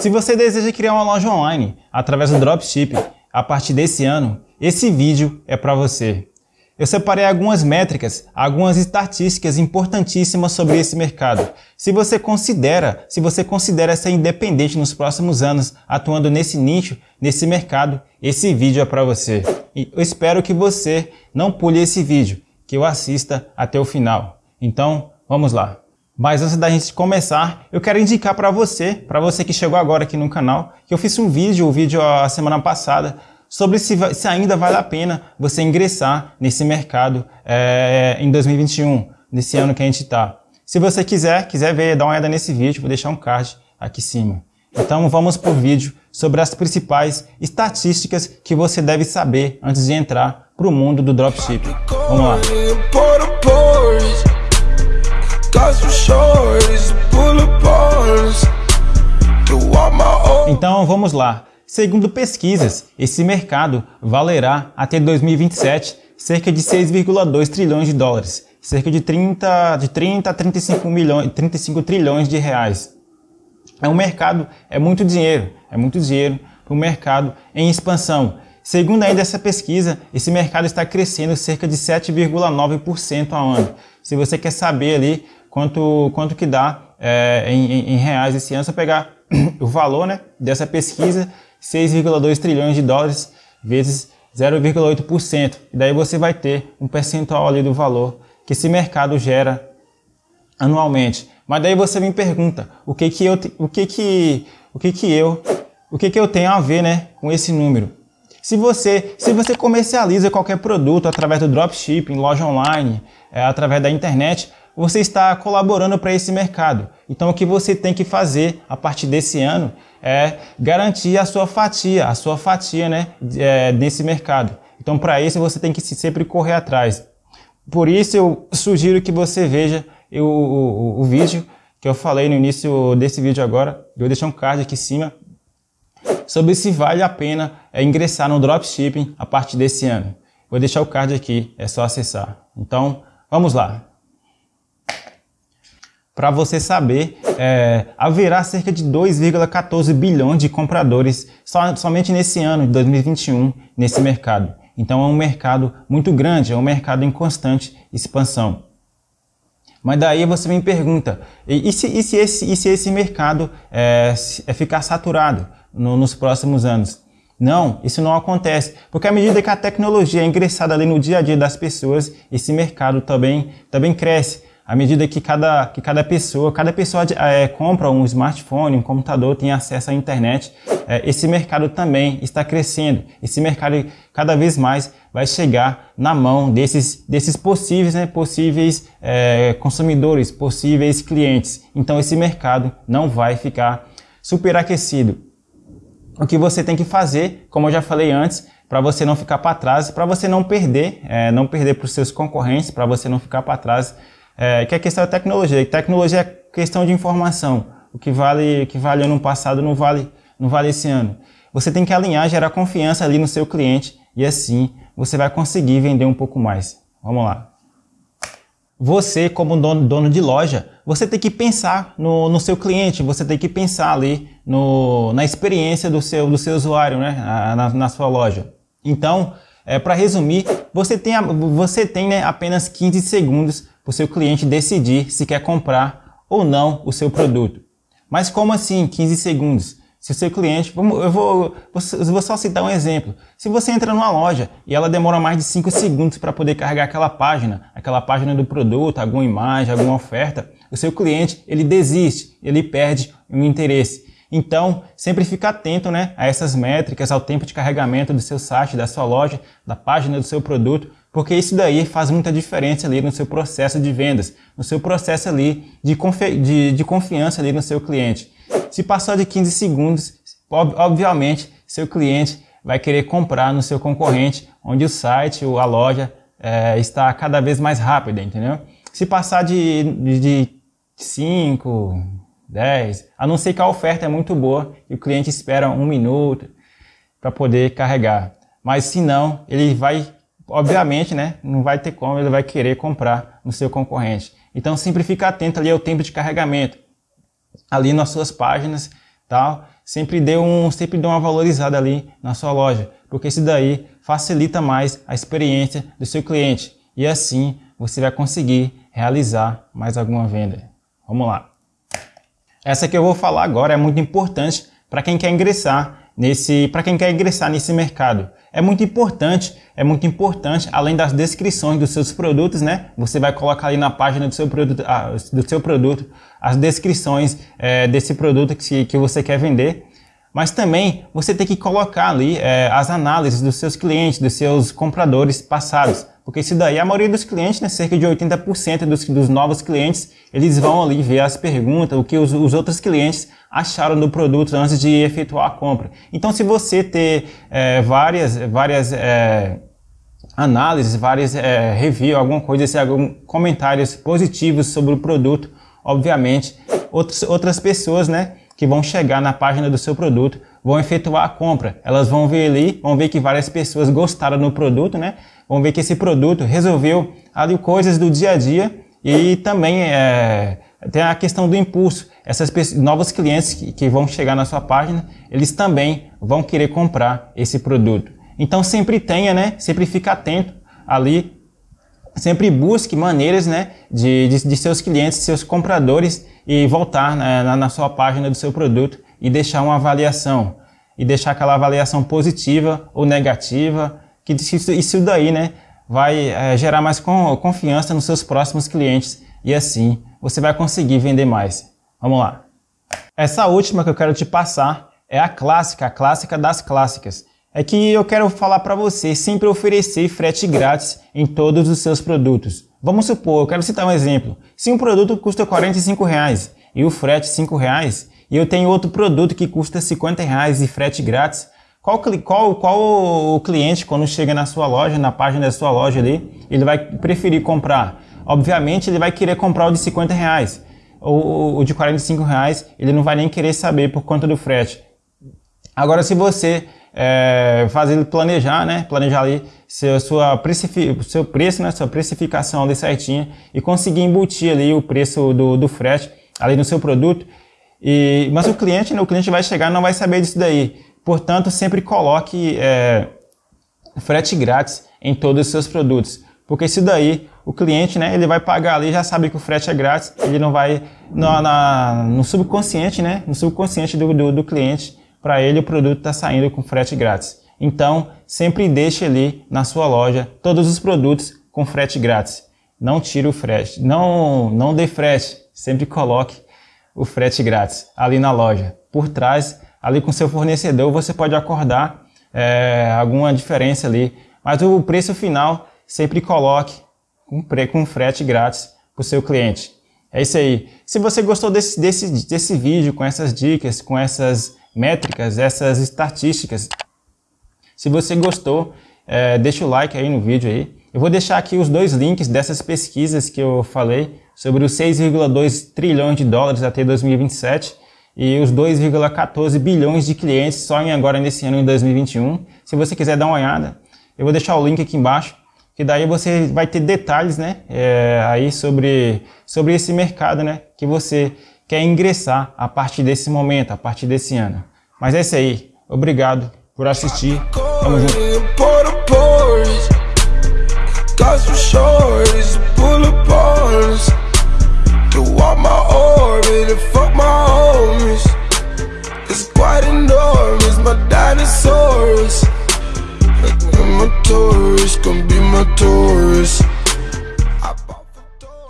Se você deseja criar uma loja online através do dropshipping a partir desse ano, esse vídeo é para você. Eu separei algumas métricas, algumas estatísticas importantíssimas sobre esse mercado. Se você considera, se você considera ser independente nos próximos anos atuando nesse nicho, nesse mercado, esse vídeo é para você. E eu espero que você não pule esse vídeo, que eu assista até o final. Então, vamos lá. Mas antes da gente começar, eu quero indicar para você, para você que chegou agora aqui no canal, que eu fiz um vídeo, o um vídeo a semana passada, sobre se, se, ainda vale a pena você ingressar nesse mercado é, em 2021, nesse ano que a gente está. Se você quiser, quiser ver, dá uma olhada nesse vídeo, vou deixar um card aqui em cima. Então vamos para o vídeo sobre as principais estatísticas que você deve saber antes de entrar para o mundo do dropshipping. Vamos lá. Então vamos lá. Segundo pesquisas, esse mercado valerá até 2027 cerca de 6,2 trilhões de dólares, cerca de 30, de 30 a 35, milhões, 35 trilhões de reais. É um mercado, é muito dinheiro, é muito dinheiro para um mercado em expansão. Segundo ainda essa pesquisa, esse mercado está crescendo cerca de 7,9% ao ano. Se você quer saber ali quanto, quanto que dá é, em, em, reais esse ano, você pegar o valor né, dessa pesquisa, 6,2 trilhões de dólares vezes 0,8%. E daí você vai ter um percentual ali do valor que esse mercado gera anualmente. Mas daí você me pergunta, o que que eu, o que que, o que que eu, o que que eu tenho a ver, né, com esse número? Se você, se você comercializa qualquer produto através do dropshipping, loja online, é, através da internet, você está colaborando para esse mercado. Então o que você tem que fazer a partir desse ano é garantir a sua fatia, a sua fatia né, é, nesse mercado. Então para isso você tem que sempre correr atrás. Por isso eu sugiro que você veja o, o, o vídeo que eu falei no início desse vídeo agora. Eu vou deixar um card aqui em cima sobre se vale a pena é, ingressar no dropshipping a partir desse ano. Vou deixar o card aqui, é só acessar. Então, vamos lá para você saber, é, haverá cerca de 2,14 bilhões de compradores somente nesse ano de 2021 nesse mercado. Então é um mercado muito grande, é um mercado em constante expansão. Mas daí você me pergunta, e, e, se, e se, esse, e se esse mercado é, é ficar saturado no, nos próximos anos? Não, isso não acontece, porque à medida que a tecnologia é ingressada ali no dia a dia das pessoas, esse mercado também, também cresce à medida que cada, que cada pessoa, cada pessoa é, compra um smartphone, um computador, tem acesso à internet, é, esse mercado também está crescendo. Esse mercado cada vez mais vai chegar na mão desses, desses possíveis, né, possíveis é, consumidores, possíveis clientes. Então esse mercado não vai ficar superaquecido. O que você tem que fazer, como eu já falei antes, para você não ficar para trás, para você não perder, é, não perder para os seus concorrentes, para você não ficar para trás, é, que é a questão da tecnologia. Tecnologia é questão de informação. O que vale, o que vale ano passado não vale, não vale esse ano. Você tem que alinhar, gerar confiança ali no seu cliente e assim você vai conseguir vender um pouco mais. Vamos lá. Você, como dono, dono de loja, você tem que pensar no, no seu cliente, você tem que pensar ali no, na experiência do seu, do seu usuário né, na, na sua loja. Então, é, para resumir, você tem, você tem né, apenas 15 segundos para o seu cliente decidir se quer comprar ou não o seu produto. Mas como assim 15 segundos? Se o seu cliente, eu vou, eu vou só citar um exemplo. Se você entra numa loja e ela demora mais de 5 segundos para poder carregar aquela página, aquela página do produto, alguma imagem, alguma oferta, o seu cliente ele desiste, ele perde o interesse. Então, sempre fica atento né, a essas métricas, ao tempo de carregamento do seu site, da sua loja, da página do seu produto, porque isso daí faz muita diferença ali no seu processo de vendas, no seu processo ali de, confi de, de confiança ali no seu cliente. Se passar de 15 segundos, ob obviamente seu cliente vai querer comprar no seu concorrente, onde o site ou a loja é, está cada vez mais rápida, entendeu? Se passar de, de, de 5, 10, a não ser que a oferta é muito boa e o cliente espera um minuto para poder carregar. Mas se não, ele vai obviamente, né, não vai ter como, ele vai querer comprar no seu concorrente. Então sempre fica atento ali ao tempo de carregamento. Ali nas suas páginas, tal, sempre dê, um, sempre dê uma valorizada ali na sua loja, porque isso daí facilita mais a experiência do seu cliente e assim você vai conseguir realizar mais alguma venda. Vamos lá. Essa que eu vou falar agora é muito importante para quem quer ingressar nesse, para quem quer ingressar nesse mercado. É muito importante, é muito importante, além das descrições dos seus produtos, né? Você vai colocar ali na página do seu produto, ah, do seu produto as descrições é, desse produto que, que você quer vender. Mas também você tem que colocar ali é, as análises dos seus clientes, dos seus compradores passados. Porque isso daí, a maioria dos clientes, né, cerca de 80% dos, dos novos clientes, eles vão ali ver as perguntas, o que os, os outros clientes acharam do produto antes de efetuar a compra. Então, se você ter é, várias, várias é, análises, várias é, reviews, alguma coisa, assim, algum comentários positivos sobre o produto, obviamente, outros, outras pessoas, né, que vão chegar na página do seu produto vão efetuar a compra. Elas vão ver ali, vão ver que várias pessoas gostaram do produto, né? Vão ver que esse produto resolveu ali coisas do dia a dia e também é, tem a questão do impulso. Essas pessoas, novos clientes que, que vão chegar na sua página, eles também vão querer comprar esse produto. Então sempre tenha, né? Sempre fique atento ali sempre busque maneiras né, de, de, de, seus clientes, seus compradores e voltar né, na, na, sua página do seu produto e deixar uma avaliação. E deixar aquela avaliação positiva ou negativa, que isso, isso daí né, vai é, gerar mais confiança nos seus próximos clientes e assim você vai conseguir vender mais. Vamos lá. Essa última que eu quero te passar é a clássica, a clássica das clássicas é que eu quero falar para você sempre oferecer frete grátis em todos os seus produtos. Vamos supor, eu quero citar um exemplo. Se um produto custa 45 reais, e o frete 5 reais, e eu tenho outro produto que custa 50 reais e frete grátis, qual, qual, qual o cliente, quando chega na sua loja, na página da sua loja ali, ele vai preferir comprar? Obviamente, ele vai querer comprar o de 50 reais. O, o de 45 reais, ele não vai nem querer saber por conta do frete. Agora, se você é, fazer ele planejar, né? Planejar ali seu, sua seu preço, né? Sua precificação ali certinha e conseguir embutir ali o preço do, do frete ali no seu produto. E, mas o cliente, né? O cliente vai chegar não vai saber disso daí. Portanto, sempre coloque é, frete grátis em todos os seus produtos. Porque isso daí, o cliente, né, ele vai pagar ali, já sabe que o frete é grátis, ele não vai, no, na, no subconsciente, né, no subconsciente do, do, do cliente, para ele o produto está saindo com frete grátis. Então, sempre deixe ali na sua loja todos os produtos com frete grátis. Não tire o frete, não, não dê frete, sempre coloque o frete grátis ali na loja. Por trás, ali com seu fornecedor, você pode acordar é, alguma diferença ali, mas o preço final sempre coloque com, com frete grátis para o seu cliente. É isso aí. Se você gostou desse, desse, desse vídeo, com essas dicas, com essas métricas, essas estatísticas. Se você gostou, é, deixa o like aí no vídeo aí. Eu vou deixar aqui os dois links dessas pesquisas que eu falei sobre os 6,2 trilhões de dólares até 2027 e os 2,14 bilhões de clientes só em agora nesse ano em 2021. Se você quiser dar uma olhada, eu vou deixar o link aqui embaixo, que daí você vai ter detalhes, né, é, aí sobre, sobre esse mercado, né, que você quer ingressar a partir desse momento, a partir desse ano. Mas é isso aí. Obrigado por assistir. Tamo junto. my tourist, be my tourist.